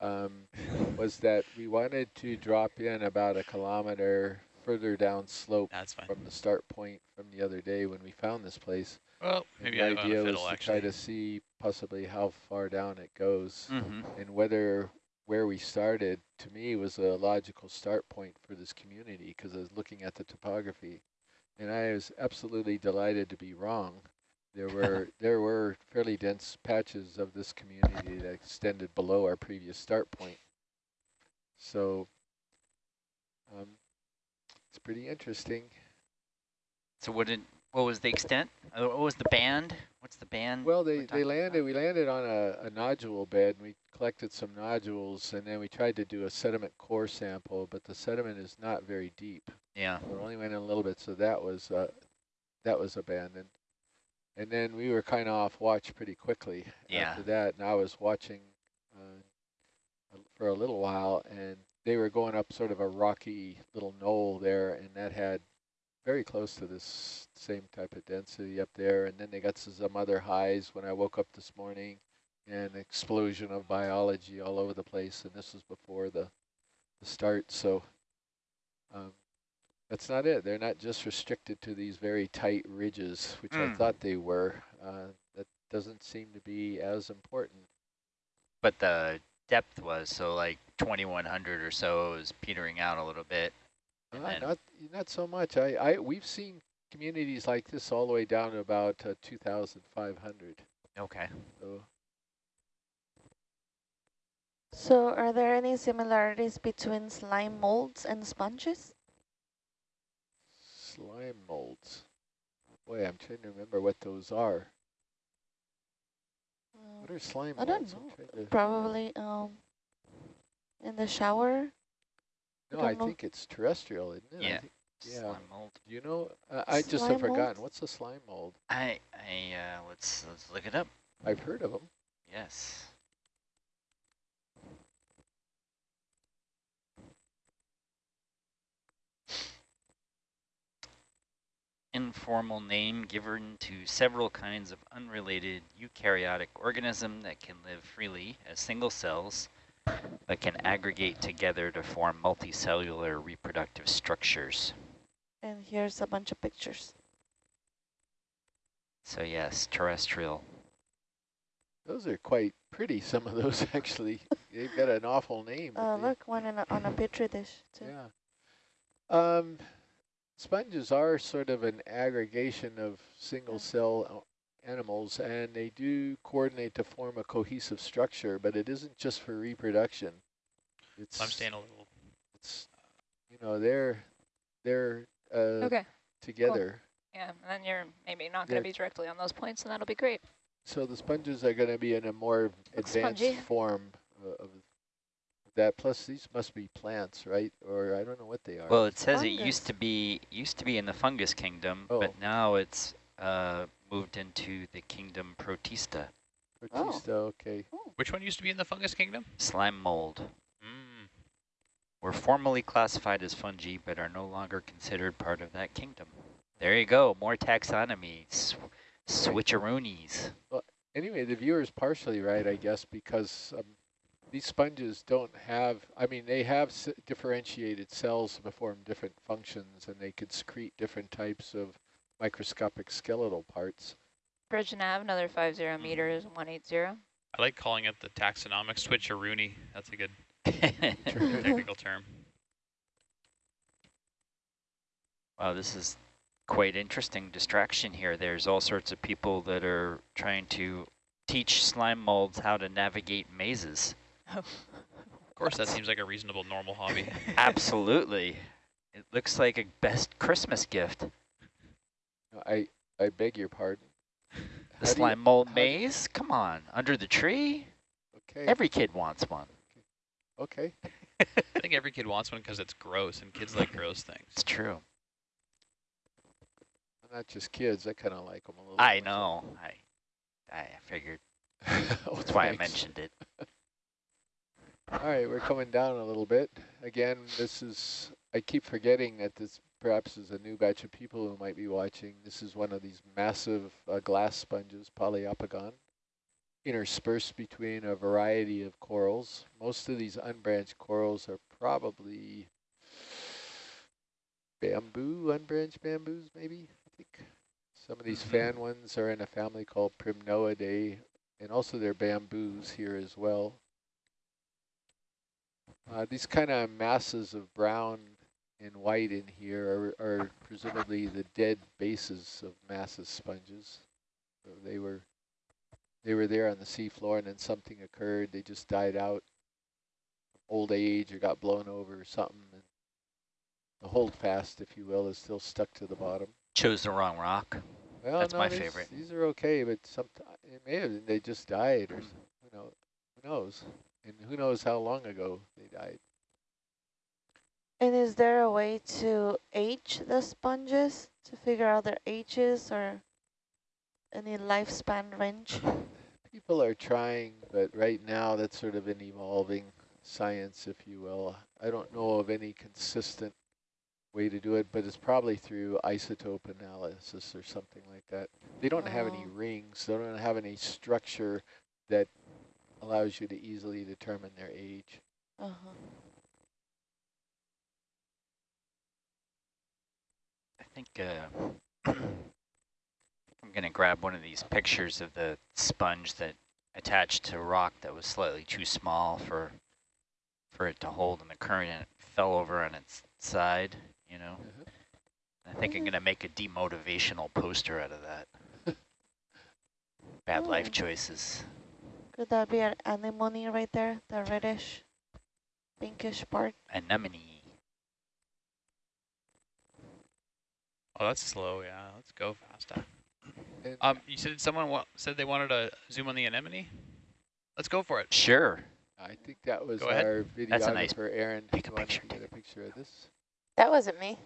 S10: um, was that we wanted to drop in about a kilometer further down slope
S11: That's fine.
S10: from the start point from the other day when we found this place.
S11: Well, maybe
S10: the
S11: I
S10: idea was to
S11: actually.
S10: try to see possibly how far down it goes
S12: Mm-hmm.
S10: and whether where we started to me was a logical start point for this community because I was looking at the topography and I was absolutely delighted to be wrong. There were there were fairly dense patches of this community that extended below our previous start point. So um, it's pretty interesting.
S12: So what did what was the extent? Uh, What was the band? What's the band?
S10: Well, they, they landed,
S12: about?
S10: we landed on a, a nodule bed, and we collected some nodules, and then we tried to do a sediment core sample, but the sediment is not very deep.
S12: Yeah.
S10: So it only went in a little bit, so that was, uh, that was abandoned. And then we were kind of off watch pretty quickly
S12: Yeah.
S10: after that, and I was watching uh, for a little while, and they were going up sort of a rocky little knoll there, and that had very close to this same type of density up there. And then they got some other highs when I woke up this morning, and explosion of biology all over the place. And this was before the, the start, so um, that's not it. They're not just restricted to these very tight ridges, which I
S12: Mm.
S10: thought they were. Uh, that doesn't seem to be as important.
S12: But the depth was so like 2100 or so is petering out a little bit. And
S10: Uh, not not so much. I, I we've seen communities like this all the way down to about uh, 2,500.
S12: Okay.
S10: So
S8: So are there any similarities between slime molds and sponges?
S10: slime molds. Boy, I'm trying to remember what those are.
S8: Uh,
S10: What are slime
S8: I don't
S10: molds? I'm
S8: know. Probably um, in the shower.
S10: No,
S8: don't
S10: I think it's terrestrial, isn't it?
S12: Yeah.
S10: yeah.
S12: Slime mold.
S10: Do you know? Uh, I just have forgotten.
S8: molds?
S10: What's a slime mold?
S12: I I uh, let's let's look it up.
S10: I've heard of them.
S12: Yes. Informal name given to several kinds of unrelated eukaryotic organism that can live freely as single cells, but can aggregate together to form multicellular reproductive structures.
S8: And here's a bunch of pictures.
S12: So yes, terrestrial.
S10: Those are quite pretty, some of those actually. They've got an awful name. but
S8: Uh, look, one in a, on a petri dish too.
S10: Yeah. Um, sponges are sort of an aggregation of single cell uh, animals and they do coordinate to form a cohesive structure, but it isn't just for reproduction. It's,
S11: I'm staying a little.
S10: it's, you know, they're, they're, uh,
S9: Okay.
S10: together.
S9: Yeah, and then you're maybe not going
S10: Yeah.
S9: to be directly on those points, and that'll be great.
S10: So the sponges are going to be in a more advanced
S9: spongy.
S10: form of that. Plus, these must be plants, right? Or I don't know what they are.
S12: Well, it says it used to be used to be in the fungus kingdom,
S10: Oh.
S12: but now it's uh, moved into the kingdom Protista,
S10: Protista, okay.
S11: Which one used to be in the fungus kingdom?
S12: slime mold.
S11: Mm.
S12: Were formerly classified as fungi, but are no longer considered part of that kingdom. There you go, more taxonomy, sw switcheroonies.
S10: Anyway, the viewer's partially right, I guess, because um, these sponges don't have, I mean, they have s differentiated cells to perform different functions, and they could secrete different types of microscopic skeletal parts.
S9: Bridge nav, another 50 mm-hmm. meters, 180.
S11: I like calling it the taxonomic switcheroony. That's a good technical term.
S12: Wow, this is quite interesting distraction here. There's all sorts of people that are trying to teach slime molds how to navigate mazes.
S11: Of course, that seems like a reasonable, normal hobby.
S12: Absolutely. It looks like a best Christmas gift.
S10: I, I beg your pardon.
S12: The
S10: How you-
S12: slime mold maze? Come on, under the tree?
S10: Okay,
S12: Every kid wants one.
S10: okay.
S11: I think every kid wants one because it's gross, and kids like gross things.
S12: It's true.
S10: Not just kids, I kind of like them a little.
S12: I
S10: myself.
S12: know. I, I figured.
S10: Oh,
S12: That's why I mentioned it.
S10: All right, we're coming down a little bit. Again, this is, I keep forgetting that this perhaps is a new batch of people who might be watching. This is one of these massive uh, glass sponges, Poliopogon, interspersed between a variety of corals. Most of these unbranched corals are probably bamboo, unbranched bamboos maybe, I think. Some of these fan ones are in a family called Primnoidae, and also they're bamboos here as well. Uh, these kind of masses of brown and white in here are, are presumably the dead bases of massive sponges. So they were they were there on the seafloor and then something occurred. They just died out, old age or got blown over or something. And the holdfast, if you will, is still stuck to the bottom.
S12: Chose the wrong rock.
S10: Well,
S12: That's
S10: no,
S12: my
S10: these-
S12: favorite.
S10: These are okay, but some it may have they just died or hmm. s- who know who knows, and who knows how long ago they died.
S8: And is there a way to age the sponges to figure out their ages or any lifespan range?
S10: People are trying, but right now that's sort of an evolving science, if you will. I don't know of any consistent way to do it, but it's probably through isotope analysis or something like that. They don't have any
S8: Oh.
S10: rings. They don't have any structure that allows you to easily determine their age.
S8: Uh-huh.
S12: I think uh, I'm going to grab one of these pictures of the sponge that attached to a rock that was slightly too small for for it to hold in the current and it fell over on its side, you know.
S10: Mhm.
S12: I think I'm going to make a demotivational poster out of that. Bad
S8: Oh.
S12: life choices.
S8: Could that be an anemone right there, the reddish, pinkish part?
S12: Anemone.
S11: Oh, that's slow. Yeah, let's go faster. Um, you said someone wa said they wanted to zoom on the anemone. Let's go for it.
S12: Sure.
S10: I think that was
S11: Go ahead.
S10: our
S12: That's a nice-
S10: Aaron.
S12: take a picture,
S10: to get
S12: take
S10: a picture of this?
S14: That wasn't me.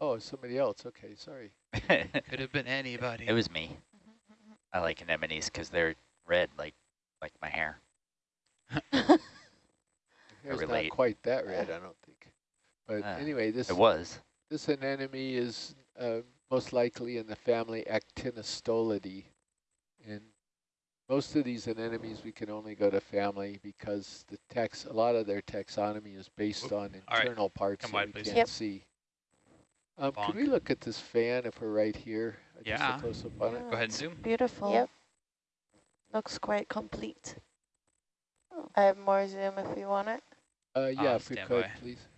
S10: Oh, somebody else. Okay, sorry.
S12: it
S11: Could have been anybody.
S12: It was me. I like anemones because they're red like like my hair.
S10: Hair's not quite that red, I don't think. But
S12: Ah,
S10: anyway, this
S12: It was.
S10: this anemone is uh, most likely in the family Actinostolidae. And most of these anemones we can only go to family because the tax a lot of their taxonomy is based
S11: Oop.
S10: on
S11: All right,
S10: internal parts
S11: come
S10: that
S11: wide,
S10: we
S11: please.
S10: can't
S14: Yep.
S10: see. Um, could we look at this fan if we're right here? Uh, just a
S11: Yeah.
S10: close up on it.
S11: Go ahead and zoom.
S8: Beautiful.
S14: Yep.
S8: Looks quite complete.
S14: I have more zoom if you want it.
S10: Uh, yeah,
S11: Uh,
S10: if we could,
S11: by.
S10: please.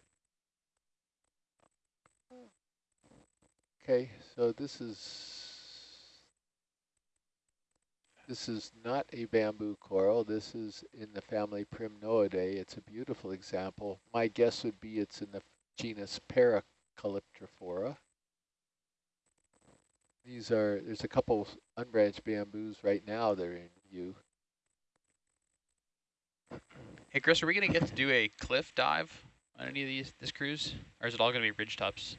S10: Okay, so this is this is not a bamboo coral. This is in the family Primnoidae. It's a beautiful example. My guess would be it's in the genus Paracalyptrophora. These are there's a couple unbranched bamboos right now that are in view.
S11: Hey, Chris, are we going to get to do a cliff dive on any of these this cruise? Or is it all going to be ridge tops?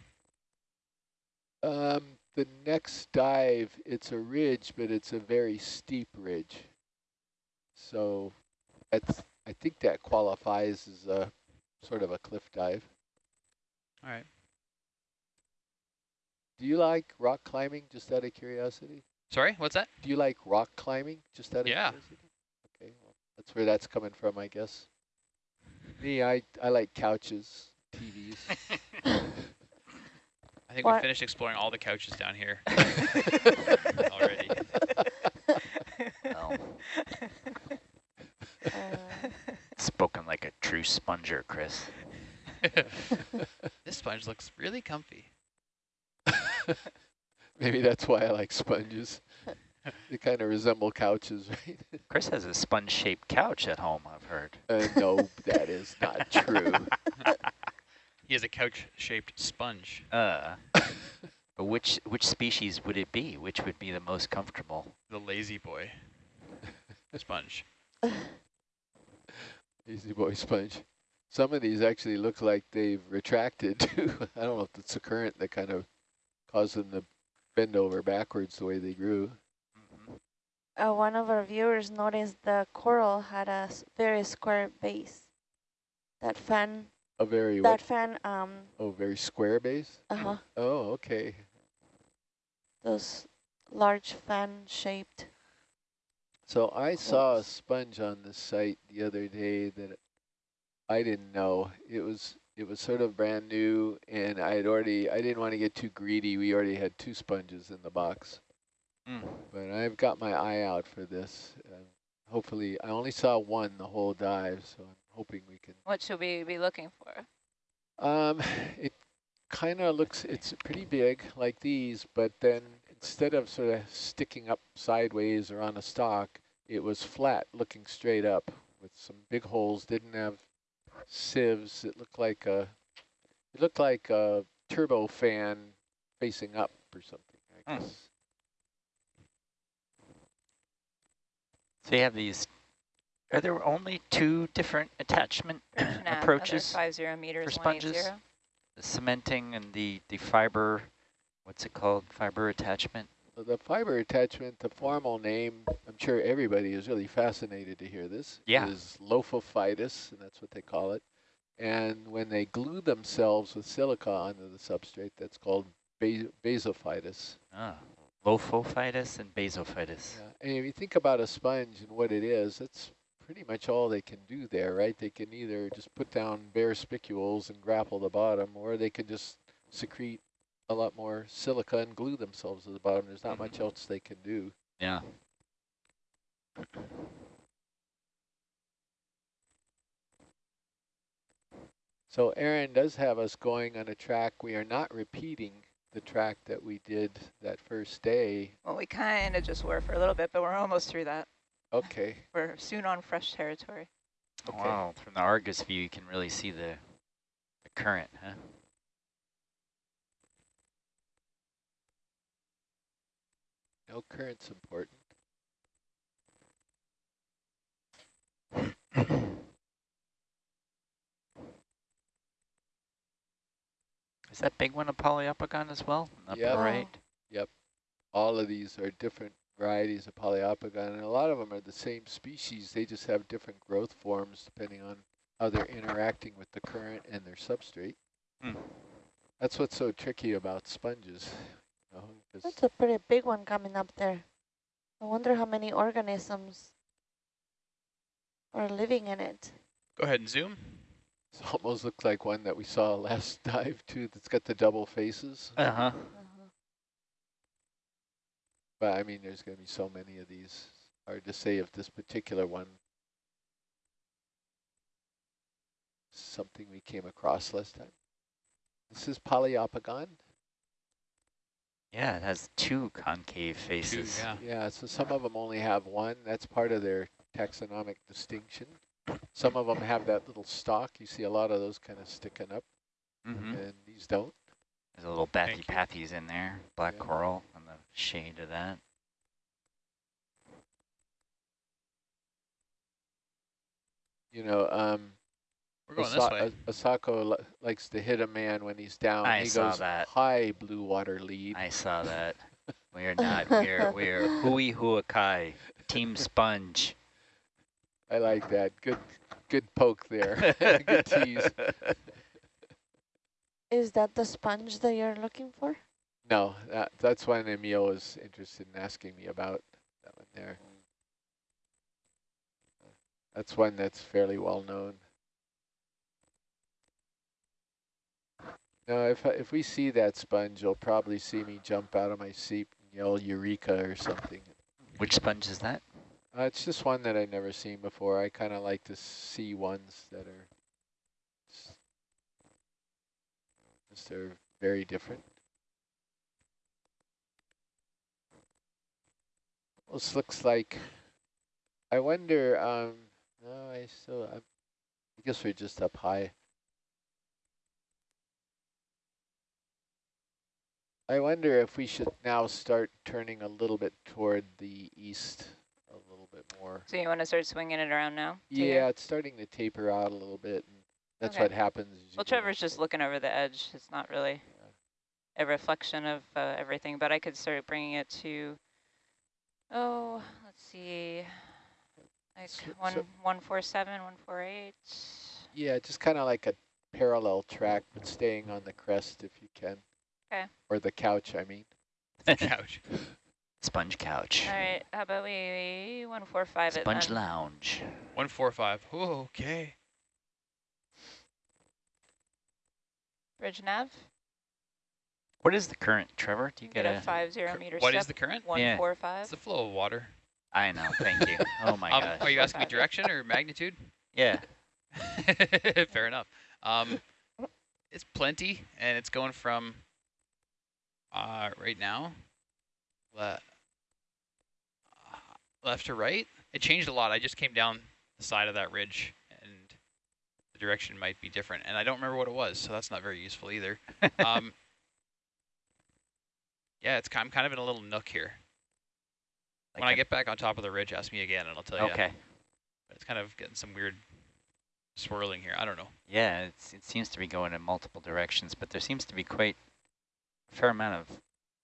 S10: Um, the next dive, it's a ridge, but it's a very steep ridge. So that's, I think that qualifies as a sort of a cliff dive.
S11: All right.
S10: Do you like rock climbing, just out of curiosity?
S11: Sorry, what's that?
S10: Do you like rock climbing, just out of
S11: Yeah.
S10: curiosity? Okay, well, that's where that's coming from, I guess. Me, I, I like couches, TVs.
S11: I think
S8: What?
S11: we finished exploring all the couches down here already.
S12: Well,
S8: Uh,
S12: spoken like a true sponger, Chris.
S11: this sponge looks really comfy.
S10: Maybe that's why I like sponges. they kind of resemble couches, right?
S12: Chris has a sponge-shaped couch at home, I've heard.
S10: Uh, no, that is not true.
S11: He has a couch-shaped sponge.
S12: Uh, but which which species would it be? Which would be the most comfortable?
S11: The lazy boy sponge.
S10: Easy boy sponge. Some of these actually look like they've retracted too. I don't know if it's the current that kind of caused them to bend over backwards the way they grew.
S8: uh, one of our viewers noticed the coral had a very square base. That fan,
S10: A very
S8: that
S10: what?
S8: fan, um,
S10: Oh, very square base.
S8: uh-huh,
S10: Oh, okay.
S8: those large fan-shaped.
S10: So I saw a sponge on the site the other day that I didn't know. It was it was sort of brand new, and I had already I didn't want to get too greedy. We already had two sponges in the box,
S12: Mm.
S10: but I've got my eye out for this. Uh, hopefully, I only saw one the whole dive, so I'm hoping we can.
S9: What should we be looking for?
S10: Um, it kind of looks it's pretty big like these, but then instead of sort of sticking up sideways or on a stalk, it was flat, looking straight up with some big holes. Didn't have sieves. It looked like a it looked like a turbo fan facing up or something. I
S12: Hmm.
S10: guess.
S12: So you have these. Are there only two different attachment
S9: Nah,
S12: approaches?
S9: Five zero meters,
S12: for sponges?
S9: zero.
S12: The cementing and the the fiber. What's it called? Fiber attachment.
S10: The fiber attachment, the formal name, I'm sure everybody is really fascinated to hear this,
S12: Yeah.
S10: is Lophophytous, and that's what they call it. And when they glue themselves with silica onto the substrate, that's called bas basiphytous.
S12: Ah, Lophophytous and basiphytous.
S10: Yeah. And if you think about a sponge and what it is, that's pretty much all they can do there, right? They can either just put down bare spicules and grapple the bottom, or they can just secrete a lot more silica and glue themselves to the bottom. There's not much mm-hmm. else they can do.
S12: Yeah.
S10: So Aaron does have us going on a track. We are not repeating the track that we did that first day.
S9: Well, we kind of just were for a little bit, but we're almost through that.
S10: Okay.
S9: We're soon on fresh territory.
S10: Okay.
S12: Wow, from the Argus view, you can really see the, the current, huh?
S10: No current's important.
S12: Is that big one a Poliopogon as well? Up
S10: Yep.
S12: right.
S10: Yep. All of these are different varieties of Poliopogon, and a lot of them are the same species. They just have different growth forms depending on how they're interacting with the current and their substrate.
S12: Hmm.
S10: That's what's so tricky about sponges. You know, 'cause-
S8: That's a pretty big one coming up there. I wonder how many organisms are living in it.
S11: Go ahead and zoom.
S10: It almost looks like one that we saw last dive too, that's got the double faces.
S12: Uh-huh.
S10: But I mean, there's going to be so many of these. Hard to say if this particular one something we came across last time. This is Poliopogon.
S12: Yeah, it has two concave faces.
S11: yeah.
S10: Yeah, so some of them only have one. That's part of their taxonomic distinction. Some of them have that little stalk. You see a lot of those kind of sticking up,
S12: Mm-hmm.
S10: and these don't.
S12: There's a little
S11: Thank
S12: Bathypathes in there, black
S10: Yeah.
S12: coral on the shade of that.
S10: You know, um,
S11: We're going
S10: Asa-
S11: this way.
S10: Asako li likes to hit a man when he's down.
S12: I
S10: he
S12: saw
S10: goes
S12: that.
S10: high blue water lead.
S12: I saw that. We're not. We're we're hui huakai, team sponge.
S10: I like that. Good, good poke there. good tease.
S8: Is that the sponge that you're looking for?
S10: No, that, that's one Emil was interested in asking me about. That one there. That's one that's fairly well known. Now, if if we see that sponge, you'll probably see me jump out of my seat and yell "Eureka" or something.
S12: Which sponge is that?
S10: Uh, it's just one that I've never seen before. I kind of like to see ones that are s- just they're very different. This looks like. I wonder. Um, no, I still. i I guess we're just up high. I wonder if we should now start turning a little bit toward the east a little bit more.
S9: So you want to start swinging it around now?
S10: Yeah, it's starting to taper out a little bit. And that's
S9: Okay.
S10: what happens.
S9: Well, Trevor's just looking over the edge. It's not really a reflection of uh, everything, but I could start bringing it to, oh, let's see, like
S10: So-
S9: one
S10: so-
S9: one four seven, one four eight.
S10: Yeah, just kind of like a parallel track, but staying on the crest if you can.
S9: Okay.
S10: Or the couch, I mean.
S11: The Couch.
S12: Sponge couch.
S9: All right, how about we one four five it
S12: Sponge
S9: then?
S12: lounge.
S11: One four five. Oh, okay.
S9: Bridge nav.
S12: What is the current, Trevor? Do you
S9: Get
S12: get
S9: a
S12: a?
S9: five zero
S11: Cur-
S9: meter
S11: What
S9: step.
S11: is the current?
S9: One
S12: Yeah.
S9: four five.
S11: It's the flow of water.
S12: I know. Thank you. Oh my
S11: um,
S12: gosh.
S11: are you asking me direction or magnitude?
S12: Yeah.
S11: Fair enough. Um, it's plenty, and it's going from uh, right now le uh, left to right. It changed a lot. I just came down the side of that ridge, and the direction might be different. And I don't remember what it was, so that's not very useful either. Um, yeah, it's I'm kind of in a little nook here. when I get back on top of the ridge, ask me again, and I'll tell you.
S12: Okay.
S11: It's kind of getting some weird swirling here. I don't know.
S12: Yeah, it's, it seems to be going in multiple directions, but there seems to be quite a fair amount of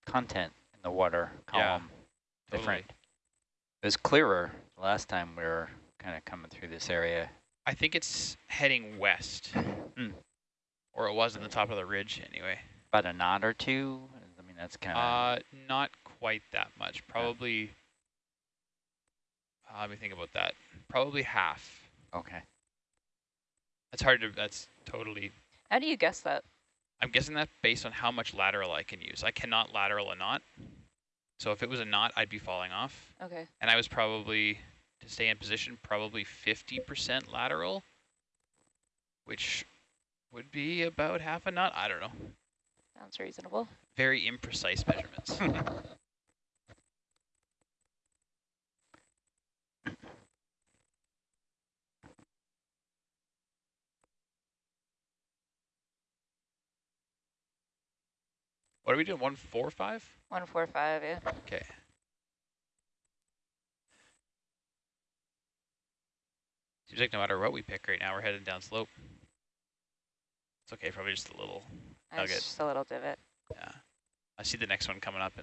S12: content in the water
S11: Yeah,
S12: column. Different.
S11: Totally.
S12: It was clearer last time we were kind of coming through this area.
S11: I think it's heading west.
S12: Hmm.
S11: Or it was in the top of the ridge anyway.
S12: About a knot or two. I mean, that's kind of.
S11: Uh, not quite that much. Probably, uh, let me think about that. Probably half.
S12: okay.
S11: That's hard to, that's totally,
S9: How do you guess that?
S11: I'm guessing that based on how much lateral I can use. I cannot lateral a knot. So if it was a knot, I'd be falling off.
S9: Okay.
S11: And I was probably, to stay in position, probably 50% lateral, which would be about half a knot. I don't know.
S9: Sounds reasonable.
S11: Very imprecise measurements. what are we doing? One four five?
S9: One four five, yeah.
S11: Okay. Seems like no matter what we pick right now, we're heading down slope. It's okay, probably just a little Nugget.
S9: just a little divot.
S11: Yeah. I see the next one coming up in